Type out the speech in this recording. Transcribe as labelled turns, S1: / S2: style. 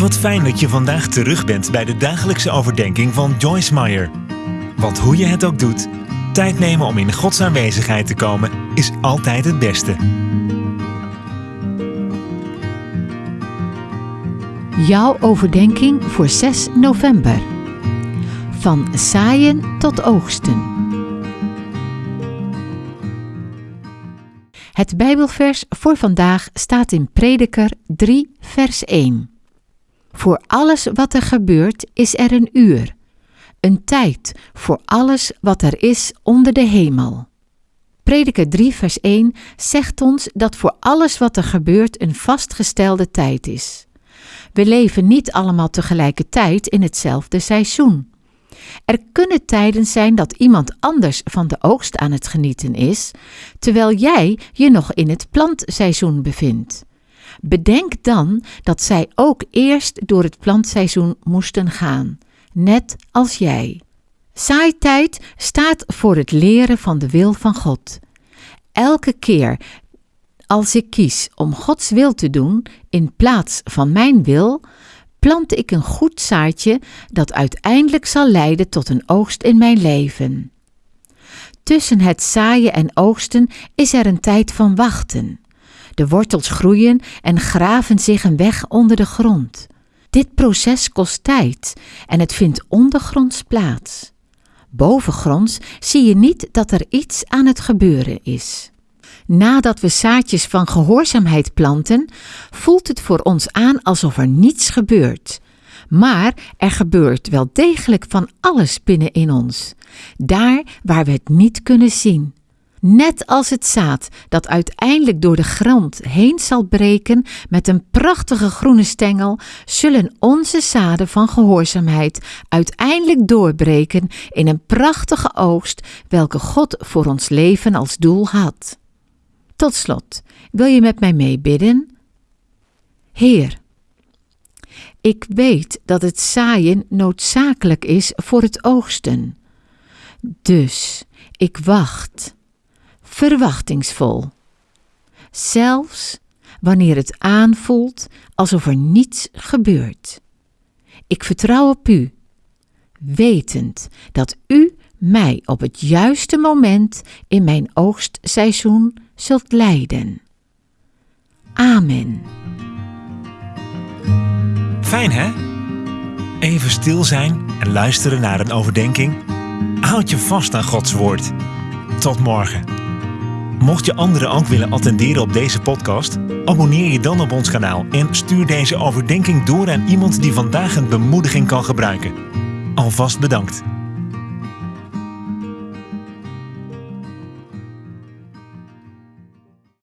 S1: Wat fijn dat je vandaag terug bent bij de dagelijkse overdenking van Joyce Meyer. Want hoe je het ook doet, tijd nemen om in Gods aanwezigheid te komen is altijd het beste.
S2: Jouw overdenking voor 6 november. Van zaaien tot oogsten. Het Bijbelvers voor vandaag staat in Prediker 3, vers 1. Voor alles wat er gebeurt is er een uur, een tijd voor alles wat er is onder de hemel. Prediker 3, vers 1 zegt ons dat voor alles wat er gebeurt een vastgestelde tijd is. We leven niet allemaal tegelijkertijd in hetzelfde seizoen. Er kunnen tijden zijn dat iemand anders van de oogst aan het genieten is, terwijl jij je nog in het plantseizoen bevindt. Bedenk dan dat zij ook eerst door het plantseizoen moesten gaan, net als jij. Saaitijd staat voor het leren van de wil van God. Elke keer als ik kies om Gods wil te doen in plaats van mijn wil, plant ik een goed zaadje dat uiteindelijk zal leiden tot een oogst in mijn leven. Tussen het zaaien en oogsten is er een tijd van wachten. De wortels groeien en graven zich een weg onder de grond. Dit proces kost tijd en het vindt ondergronds plaats. Bovengronds zie je niet dat er iets aan het gebeuren is. Nadat we zaadjes van gehoorzaamheid planten, voelt het voor ons aan alsof er niets gebeurt. Maar er gebeurt wel degelijk van alles binnenin ons, daar waar we het niet kunnen zien. Net als het zaad dat uiteindelijk door de grond heen zal breken met een prachtige groene stengel, zullen onze zaden van gehoorzaamheid uiteindelijk doorbreken in een prachtige oogst, welke God voor ons leven als doel had. Tot slot, wil je met mij meebidden? Heer, ik weet dat het zaaien noodzakelijk is voor het oogsten. Dus ik wacht, verwachtingsvol. Zelfs wanneer het aanvoelt alsof er niets gebeurt. Ik vertrouw op U, wetend dat U mij op het juiste moment in mijn oogstseizoen zult leiden. Amen.
S1: Fijn hè? Even stil zijn en luisteren naar een overdenking. Houd je vast aan Gods woord. Tot morgen. Mocht je anderen ook willen attenderen op deze podcast, abonneer je dan op ons kanaal en stuur deze overdenking door aan iemand die vandaag een bemoediging kan gebruiken. Alvast bedankt.